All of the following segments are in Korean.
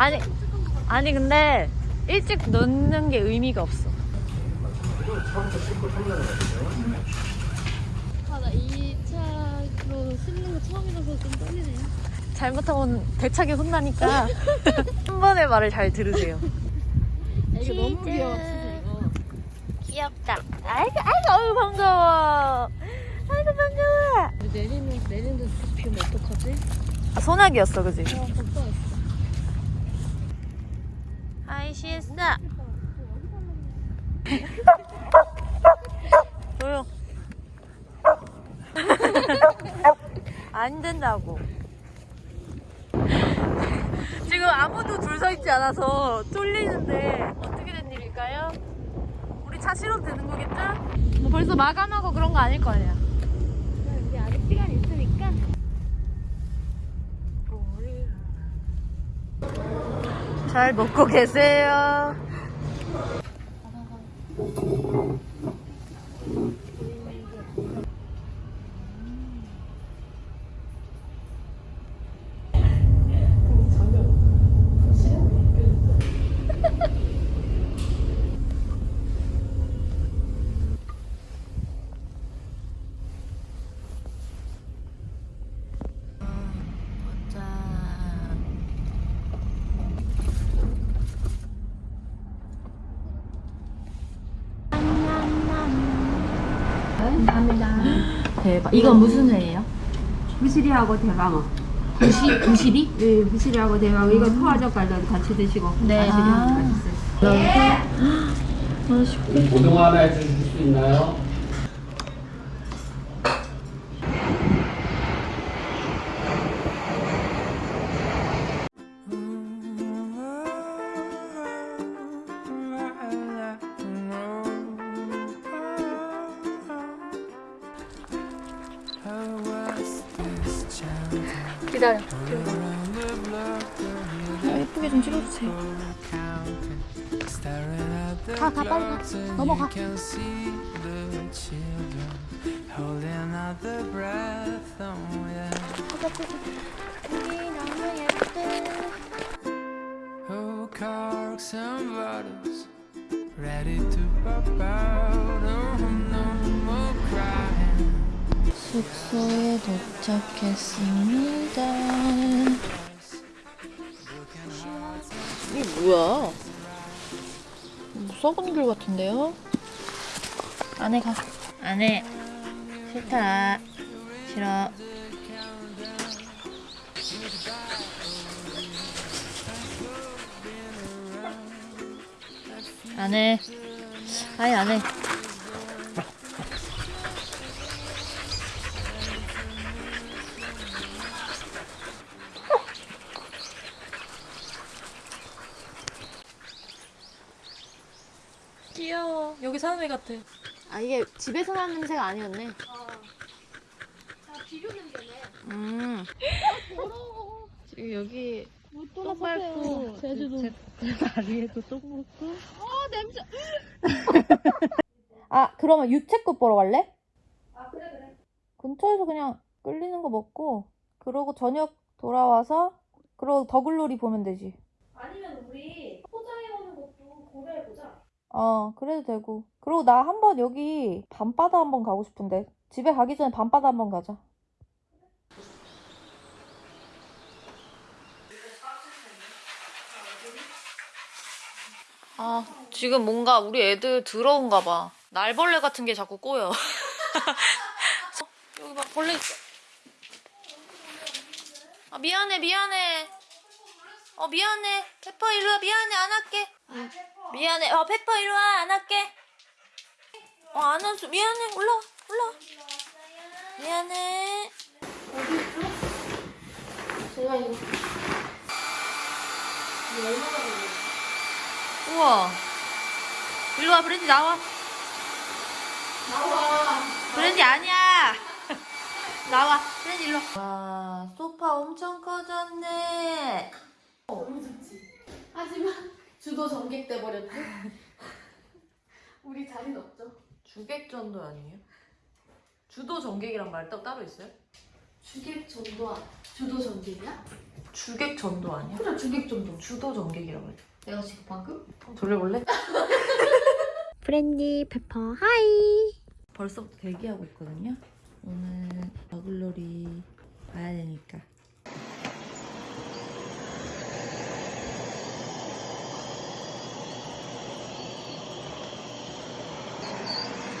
아니 아니 근데 일찍 넣는 게 의미가 없어. 아, 나이 차로 씹는 거 처음이라서 좀 떨리네요. 잘못하면 대차게 혼나니까 한 번의 말을 잘 들으세요. 아, 이거 너무 귀여워. 귀엽다. 아이고 아이고 어우 반가워. 아이고 반가워. 내리는 비 오면 어떡하지? 아, 소나기였어 그지? 아, 시에스. 조용. 안 된다고. 지금 아무도 줄 서 있지 않아서 쫄리는데 어떻게 된 일일까요? 우리 차 실어도 되는 거겠죠? 뭐 벌써 마감하고 그런 거 아닐 거 아니야. 우리 아직 시간 있으니까. 잘 먹고 계세요. 대박. 이건 무슨 회예요? 부시리하고 대방어. 부시 부시리? 네, 부시리하고 대방어. 이거 토화젓 갈도 같이 드시고. 네. 마시면 맛있어요. 고등어 하나 해주실 수 있나요? 기다려. 예쁘게 좀 찍어주세요. 가, 가, 빨리 가. 넘어가. Oh, corks and bottles ready to pop out. 숙소에 도착했습니다. 이게 뭐야? 뭐 썩은 귤 같은데요? 안에 가. 안에. 싫다. 싫어. 안해. 아예 안해. 귀여워. 여기 사는 애 같아. 아, 이게 집에서 나는 냄새가 아니었네. 음. 지금 여기 똥 밟고 제주도. 다리에도 똥 묻고. 아 그러면 유채꽃 보러 갈래? 아 그래 그래 근처에서 그냥 끌리는 거 먹고 그러고 저녁 돌아와서 그러고 더글로리 보면 되지 아니면 우리 포장해 오는 것도 고려해보자. 어 그래도 되고 그리고 나 한번 여기 밤바다 한번 가고 싶은데 집에 가기 전에 밤바다 한번 가자 아, 지금 뭔가 우리 애들 더러운가 봐. 날벌레 같은 게 자꾸 꼬여. 여기 봐, 벌레 있어. 아, 미안해, 미안해. 어, 미안해. 페퍼 일로 와. 미안해, 안 할게. 응. 미안해. 어, 페퍼 일로 와. 안 할게. 어, 안 왔어. 미안해. 올라와, 올라와. 미안해. 제가 이거. 이거 얼마나 걸려? 추워. 일로 와, 브랜디 나와. 나와. 브랜디 아니야. 나와, 브랜디 일로 와. 와, 소파 엄청 커졌네. 하지만 주도 전객 돼 버렸네. 우리 자리는 없죠. 주객전도 아니에요? 주도 전객이란 말 따- 따로 있어요? 주객 전도 주도 전객이야? 주객전도 아니야? 그래 주객 전도. 주도 전객이라고 했죠. 내가 지금 방금 돌려볼래? 프렌디 페퍼 hi. 벌써부터 대기하고 있거든요. 오늘 버글놀이 봐야 되니까.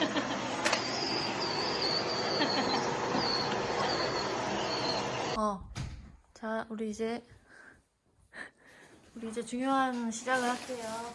어, 자, 우리 이제 우리 이제 중요한 시작을 할게요.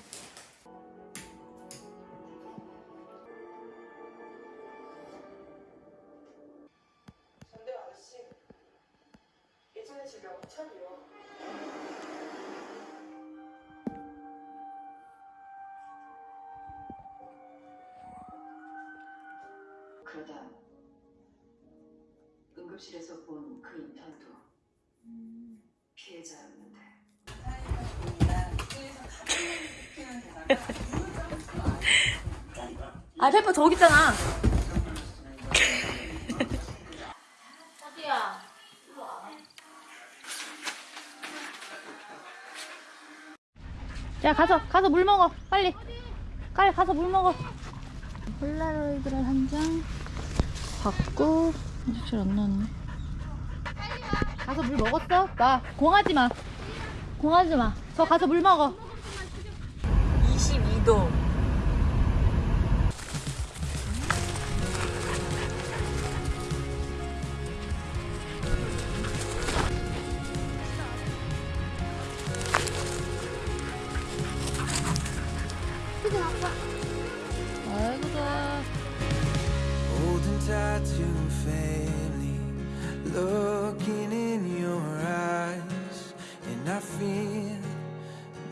그러다 응급실에서 본 그 인턴도 피해자였는데 아, 페퍼 저기 있잖아. 어디야? 자, 가서, 가서 물 먹어. 빨리. 빨리 가서 물 먹어. 폴라로이드를 한장 받고, 아직 잘 안 나왔네. 가서 물 먹었어? 나, 공하지 마. 공하지 마. 저 가서 물 먹어. And I feel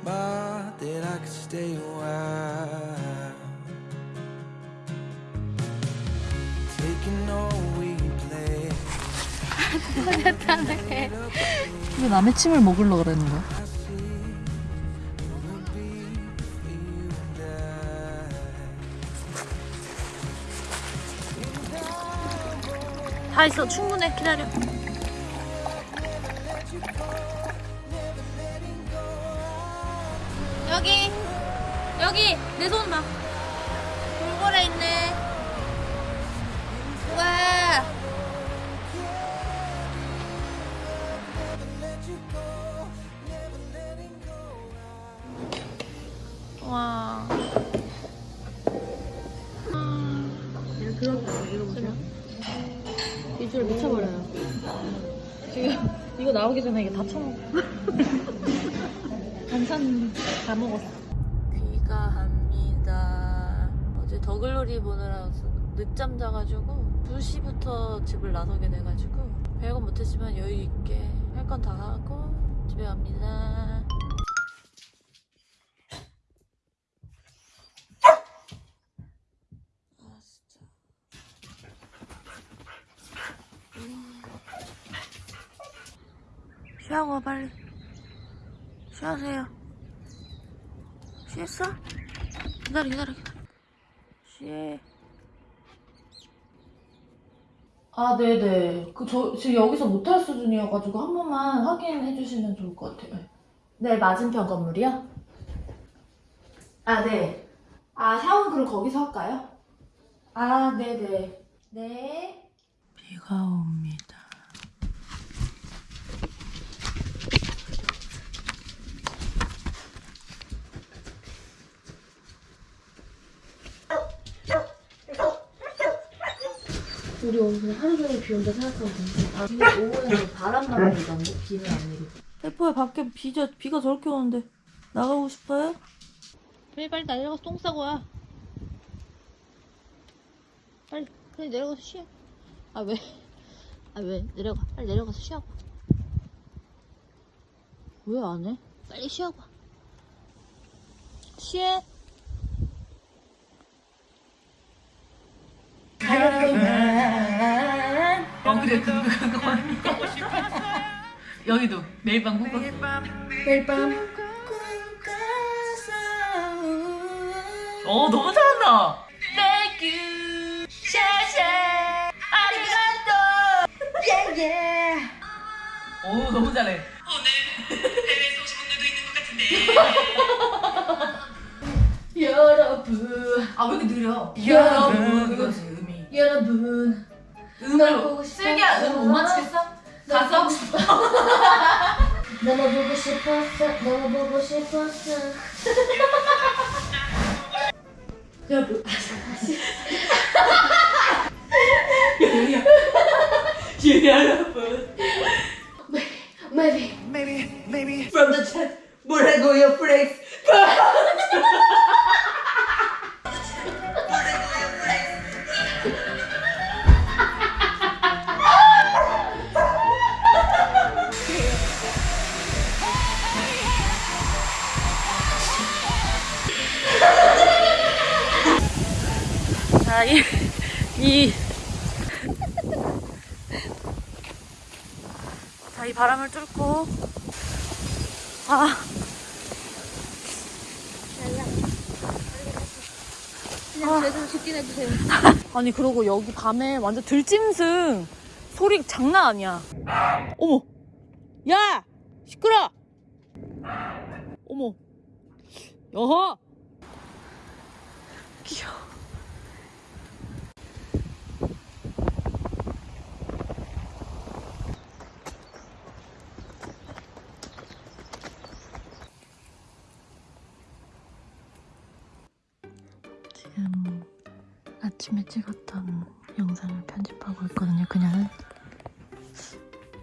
more that I could stay a while. Taking all we play. 왜 남의 침을 먹으려 그러는 거야? 다 있어 충분해 기다려 여기 여기 내 손 봐. 돌고래 있네. 우와. 와. 비주얼 미쳐버려요. 지금 이거 나오기 전에 이게 다 처먹어. 반찬 다 먹었어. 귀가합니다. 어제 더글로리 보느라 늦잠 자가지고 2시부터 집을 나서게 돼가지고 별건 못했지만 여유 있게 할 건 다 하고 집에 갑니다. 와, 빨리 쉬하세요. 쉬했어? 기다려 기다려 기다려. 쉬해 아 네네. 그 저 지금 여기서 못할 수준이어가지고 한 번만 확인해 주시면 좋을 것 같아요. 네 맞은편 건물이요? 아 네 아 샤워는 그럼 거기서 할까요? 아 네네. 네. 비가 옵니다 우리 오늘 하루 종일 비 온다 생각하고 아, 지금 오후에는 바람만 불던데 비는 안 내리고. 페퍼야 밖에 비자, 비가 저렇게 오는데 나가고 싶어요? 빨리 빨리 내려가서 똥 싸고 와 빨리 빨리 내려가서 쉬어 아 왜? 아 왜? 내려가 빨리 내려가서 쉬어봐 왜 안 해? 빨리 쉬어봐 취해? 어 여기도 매일 밤 꿈꿨어 매일 밤 어 너무 잘한다 Thank you 샤샤 아리가또 예예 오 너무 잘해 여러분 아 왜 이렇게 느려 여러분. 이거 음이 여러분 음을 싶었어. 슬기야 음 못 맞추겠어? 가수 하고 싶어? 너무 보고 싶었어 너무 보고 싶었어. 여러분 여러분. maybe Maybe, maybe. from the chat 뭐라고요 플 아, 아니 그러고 여기 밤에 완전 들짐승 소리 장난 아니야. 어머, 야, 시끄러. 어머, 여허. 귀여워. 아침에 찍었던 영상을 편집하고 있거든요. 그냥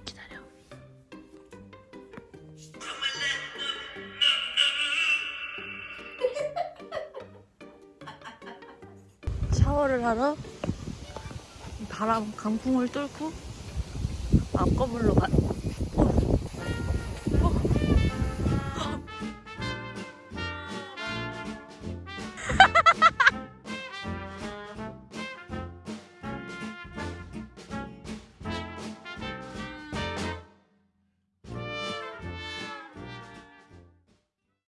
기다려. 샤워를 하러 이 바람 강풍을 뚫고 앞 건물로 가.